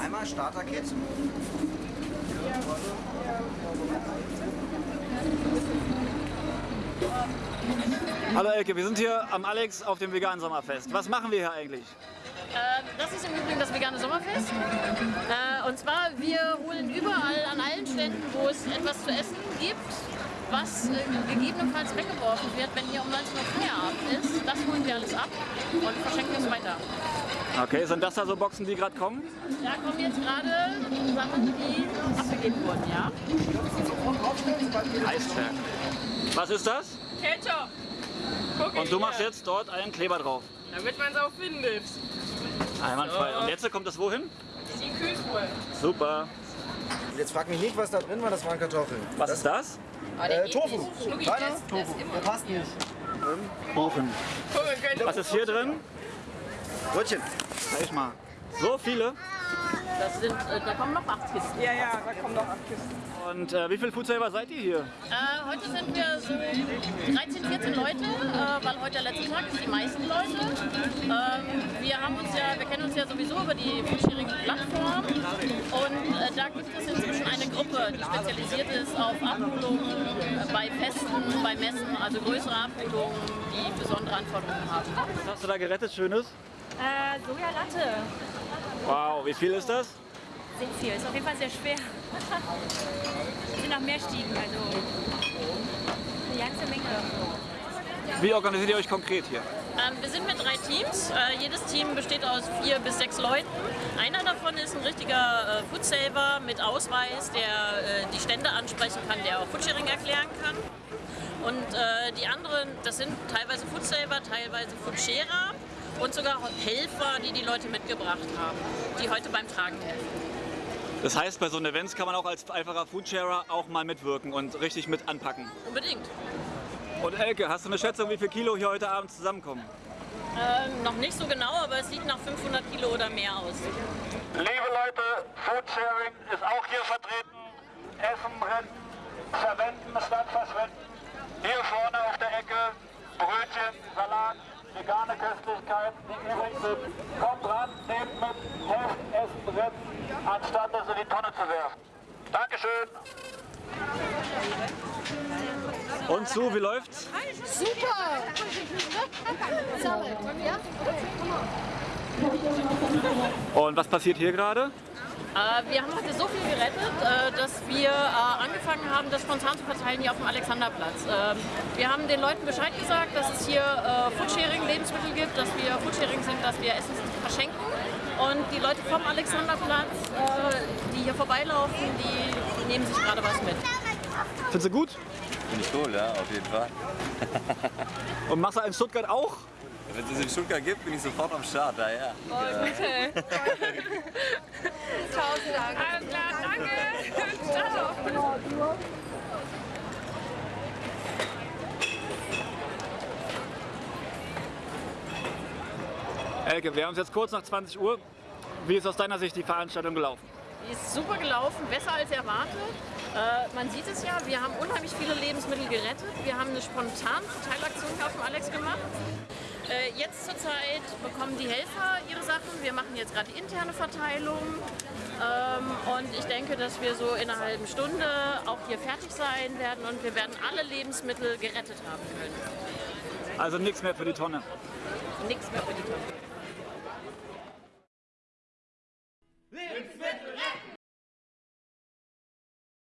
Einmal Starter-Kit. Hallo Elke, wir sind hier am Alex auf dem veganen Sommerfest. Was machen wir hier eigentlich? Äh, das ist im Übrigen das vegane Sommerfest. Äh, und zwar, Ständen, wo es etwas zu essen gibt, was äh, gegebenenfalls weggeworfen wird, wenn hier um 19 Uhr Feierabend ist. Das holen wir alles ab und verschenken es weiter. Okay, sind das da so Boxen, die gerade kommen? Da kommen jetzt gerade Sachen, die abgegeben wurden, ja? Eisberg. Was ist das? Ketchup. Guck Und du machst jetzt dort einen Kleber drauf. Damit man es auch findet. Einwandfrei. Und jetzt kommt das wohin? Die Kühltruhe. Super. Jetzt frag mich nicht, was da drin war, das waren Kartoffeln. Was ist das? Äh, Tofu. Kleiner das- das Tofu. Der passt nicht. Wir können Was ist hier drin? Brötchen. Zeig mal. So viele. Das sind, äh, da kommen noch acht Kisten. Ja, ja, da kommen noch acht Kisten. Und äh, wie viele Foodsaver seid ihr hier? Äh, heute sind wir so 13, 14 Leute, äh, weil heute der letzte Tag ist, die meisten Leute. Ähm, wir haben uns ja, wir kennen uns ja sowieso über die Foodsharing-Plattform und äh, da gibt es eine Gruppe, die spezialisiert ist auf Abholungen bei Festen, bei Messen, also größere Abholungen, die besondere Anforderungen haben. Was hast du da gerettet, Schönes? Äh, Sojalatte. Wow, wie viel ist das? Sehr viel. Ist auf jeden Fall sehr schwer. Es sind noch mehr Stiegen, also eine ganze Menge. Wie organisiert ihr euch konkret hier? Ähm, wir sind mit drei Teams. Äh, jedes Team besteht aus vier bis sechs Leuten. Einer davon ist ein richtiger äh, Foodsaver mit Ausweis, der äh, die Stände ansprechen kann, der auch Foodsharing erklären kann. Und äh, die anderen, das sind teilweise Foodsaver, teilweise Foodsharer und sogar Helfer, die die Leute mitgebracht haben, die heute beim Tragen helfen. Das heißt, bei so einem Events kann man auch als einfacher Foodsharer auch mal mitwirken und richtig mit anpacken. Unbedingt. Und Elke, hast du eine Schätzung, wie viel Kilo hier heute Abend zusammenkommen? Ähm, noch nicht so genau, aber es sieht nach 500 Kilo oder mehr aus. Liebe Leute, Foodsharing ist auch hier vertreten. Essen brennen, verwenden statt verschwenden. Hier vorne auf der Ecke Brötchen, Salat, vegane Köstlichkeiten, die übrig sind. Kommt ran, nehmt mit, helft Essen brennen, anstatt es in die Tonne zu werfen. Dankeschön. Und zu, wie läuft's? Und was passiert hier gerade? Äh, wir haben heute so viel gerettet, äh, dass wir äh, angefangen haben, das spontan zu verteilen hier auf dem Alexanderplatz. Ähm, wir haben den Leuten Bescheid gesagt, dass es hier äh, Foodsharing Lebensmittel gibt, dass wir Foodsharing sind, dass wir Essen verschenken. Und die Leute vom Alexanderplatz, äh, die hier vorbeilaufen, die nehmen sich gerade was mit. Findest du gut? Finde ich cool, ja, auf jeden Fall. Und machst du in Stuttgart auch? Wenn es in Stuttgart gibt, bin ich sofort am Start, ja, ja. Alles klar, danke. Ciao. Elke, wir haben es jetzt kurz nach 20 Uhr. Wie ist aus deiner Sicht die Veranstaltung gelaufen? Die ist super gelaufen, besser als erwartet. Äh, man sieht es ja, wir haben unheimlich viele Lebensmittel gerettet. Wir haben eine spontane Verteilaktion hier auf dem Alex gemacht. Äh, jetzt zurzeit bekommen die Helfer ihre Sachen. Wir machen jetzt gerade die interne Verteilung. Ähm, und ich denke, dass wir so in einer halben Stunde auch hier fertig sein werden und wir werden alle Lebensmittel gerettet haben können. Also nichts mehr für die Tonne. Nichts mehr für die Tonne.